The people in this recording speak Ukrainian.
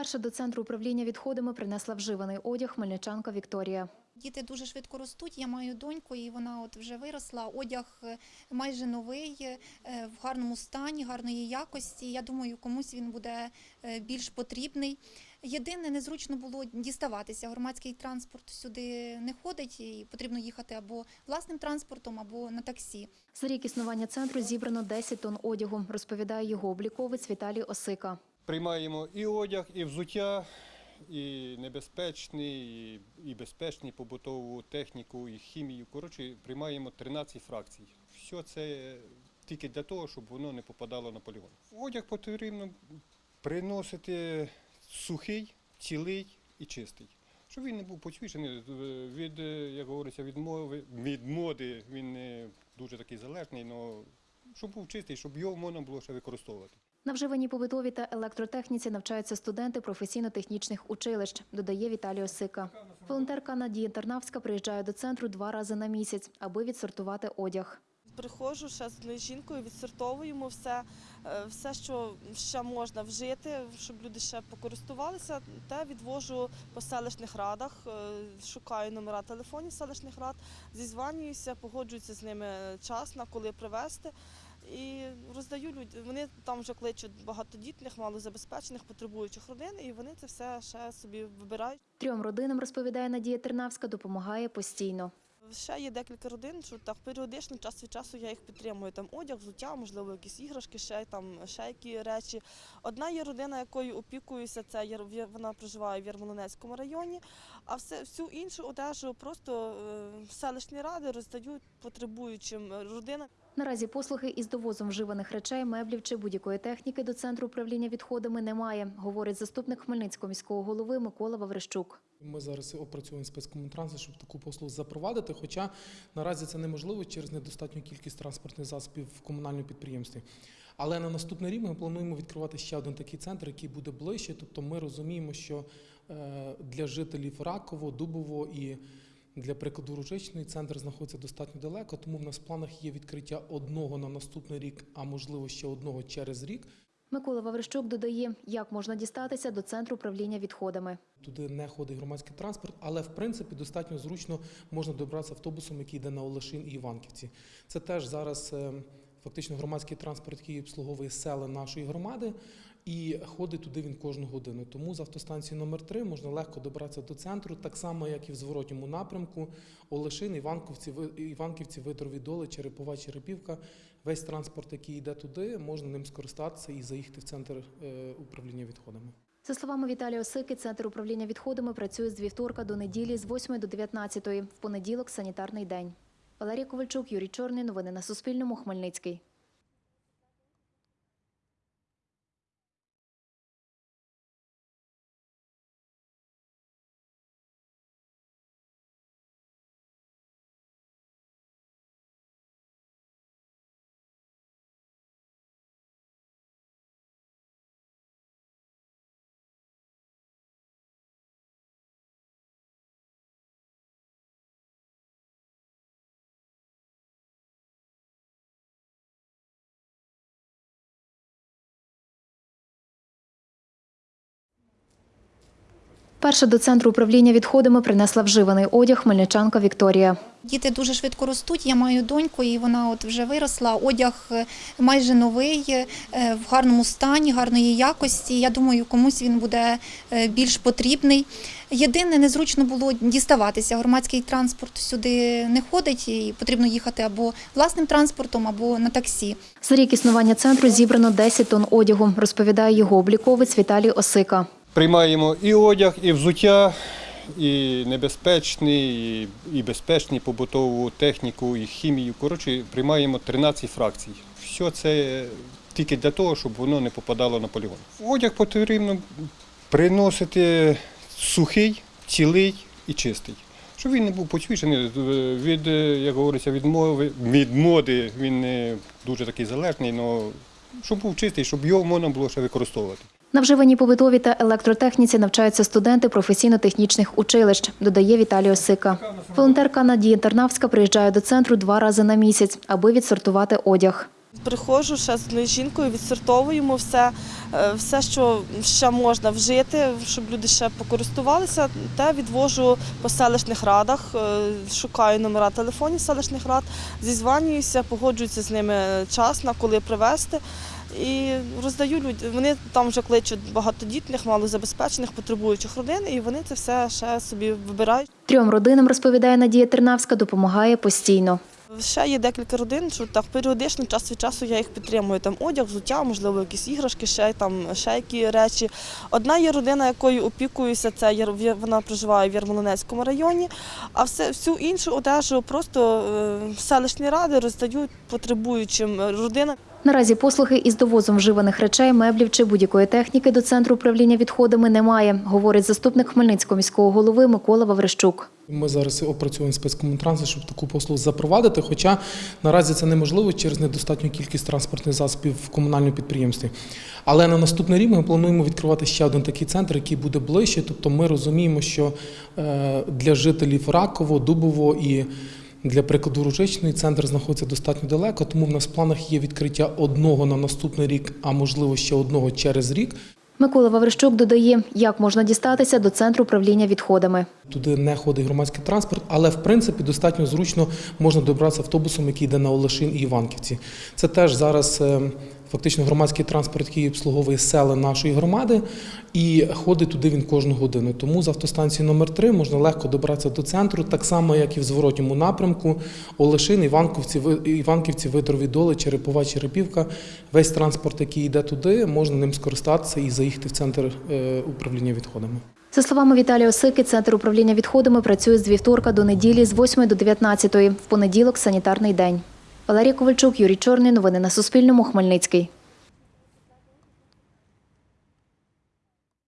Перша до центру управління відходами принесла вживаний одяг хмельничанка Вікторія. Діти дуже швидко ростуть. Я маю доньку, і вона от вже виросла. Одяг е, майже новий, е, в гарному стані, гарної якості. Я думаю, комусь він буде е, більш потрібний. Єдине, незручно було діставатися. Громадський транспорт сюди не ходить, і потрібно їхати або власним транспортом, або на таксі. За рік існування центру зібрано 10 тонн одягу, розповідає його обліковець Віталій Осика. Приймаємо і одяг, і взуття, і небезпечний, і, і безпечний побутову техніку, і хімію. Коротше, приймаємо 13 фракцій. Все це тільки для того, щоб воно не попадало на полігон. Одяг потрібно приносити сухий, цілий і чистий. Щоб він не був почвішений від, е, як говориться, від, мови, від моди, він не дуже такий залежний, але щоб був чистий, щоб його можна було ще використовувати. На вживаній побутовій та електротехніці навчаються студенти професійно-технічних училищ, додає Віталій Осика. Волонтерка Надія Тарнавська приїжджає до центру два рази на місяць, аби відсортувати одяг. Приходжу ще з жінкою, відсортовуємо все, е, все, що ще можна вжити, щоб люди ще покористувалися, те відвожу по селищних радах, е, шукаю номера телефонів селищних рад, зізванююся, погоджуюся з ними час на коли привезти. І роздаю людям. Вони там вже кличуть багатодітних, малозабезпечених, потребуючих родин, і вони це все ще собі вибирають. Трьом родинам, розповідає Надія Тернавська, допомагає постійно. Ще є декілька родин, що так періодично, час від часу я їх підтримую. Там одяг, взуття, можливо, якісь іграшки, ще там ще які речі. Одна є родина, якою опікуюся, це вона проживає в Ярмолинецькому районі. А все всю іншу одежу просто е, селищні ради роздають потребуючим родинам. Наразі послуги із довозом вживаних речей, меблів чи будь-якої техніки до центру управління відходами немає, говорить заступник Хмельницького міського голови Микола Ваврищук. Ми зараз опрацюємо спецкомунтранси, щоб таку послугу запровадити. Хоча наразі це неможливо через недостатню кількість транспортних засобів в комунальному підприємстві. Але на наступний рік ми плануємо відкривати ще один такий центр, який буде ближче. Тобто ми розуміємо, що е, для жителів Раково, Дубово і для прикладу Ружичної центр знаходиться достатньо далеко, тому в нас в планах є відкриття одного на наступний рік, а можливо ще одного через рік. Микола Ваврищук додає, як можна дістатися до центру управління відходами. Туди не ходить громадський транспорт, але в принципі достатньо зручно можна добратися автобусом, який йде на Олешин і Іванківці. Це теж зараз е, фактично громадський транспорт, який обслуговує села нашої громади, і ходить туди він кожну годину. Тому з автостанції номер 3 можна легко добратися до центру, так само як і в зворотньому напрямку. Олешин, Іванківці, Іванківці, Витрові доли, Черепова, Черепівка. Весь транспорт, який йде туди, можна ним скористатися і заїхати в центр е, управління відходами. За словами Віталія Осики, центр управління відходами працює з вівторка до неділі з 8 до 19, в понеділок санітарний день. Валерія Ковальчук, Юрій Чорний. Новини на Суспільному. Хмельницький. Перша до центру управління відходами принесла вживаний одяг хмельничанка Вікторія. Діти дуже швидко ростуть. Я маю доньку, і вона от вже виросла. Одяг е, майже новий, е, в гарному стані, гарної якості. Я думаю, комусь він буде е, більш потрібний. Єдине, незручно було діставатися. Громадський транспорт сюди не ходить, і потрібно їхати або власним транспортом, або на таксі. За рік існування центру зібрано 10 тонн одягу, розповідає його обліковець Віталій Осика. Приймаємо і одяг, і взуття, і небезпечний, і, безпечний побутову техніку, і хімію. Коротше, приймаємо 13 фракцій. Все це тільки для того, щоб воно не попадало на полігон. Одяг потрібно приносити сухий, цілий і чистий. Щоб він не був почвішений від, е, як говориться, від мови, від моди, він не дуже такий залежний, але щоб був чистий, щоб його можна було ще використовувати. На вживаній побутовій та електротехніці навчаються студенти професійно-технічних училищ, додає Віталій Осика. Волонтерка Надія Тарнавська приїжджає до центру два рази на місяць, аби відсортувати одяг. Приходжу ще з жінкою, відсортовуємо все, е, все, що ще можна вжити, щоб люди ще покористувалися, те відвожу по селищних радах, е, шукаю номера телефонів селищних рад, зізванююся, погоджуюся з ними час, на коли привезти. І роздаю людям. Вони там вже кличуть багатодітних, малозабезпечених, потребуючих родин, і вони це все ще собі вибирають. Трьом родинам, розповідає Надія Тернавська, допомагає постійно. Ще є декілька родин, що так періодично, час від часу я їх підтримую. Там одяг, взуття, можливо, якісь іграшки, ще там ще які речі. Одна є родина, якою опікуюся, це вона проживає в Ярмолинецькому районі, а все всю іншу одежу просто е, селищні ради роздають потребуючим родинам. Наразі послуги із довозом вживаних речей, меблів чи будь-якої техніки до центру управління відходами немає, говорить заступник Хмельницького міського голови Микола Ваврищук. Ми зараз опрацюємо спецкомунтранси, щоб таку послугу запровадити. Хоча наразі це неможливо через недостатню кількість транспортних засобів в комунальному підприємстві. Але на наступний рік ми плануємо відкривати ще один такий центр, який буде ближче. Тобто ми розуміємо, що е, для жителів Раково, Дубово і для прикладу Ружичної центр знаходиться достатньо далеко, тому в нас в планах є відкриття одного на наступний рік, а можливо ще одного через рік. Микола Ваврищук додає, як можна дістатися до центру управління відходами. Туди не ходить громадський транспорт, але в принципі достатньо зручно можна добратися автобусом, який йде на Олешин і Іванківці. Це теж зараз е, фактично громадський транспорт, який обслуговує села нашої громади, і ходить туди він кожну годину. Тому з автостанції номер 3 можна легко добратися до центру, так само як і в зворотньому напрямку. Олешин, Іванківці, Ви- Іванківці, Витрові доли, Черепова, Черепівка. Весь транспорт, який йде туди, можна ним скористатися і заїхати в центр е, управління відходами. За словами Віталія Осики, центр управління відходами працює з вівторка до неділі з 8 до 19, в понеділок – санітарний день. Валерія Ковальчук, Юрій Чорний. Новини на Суспільному. Хмельницький.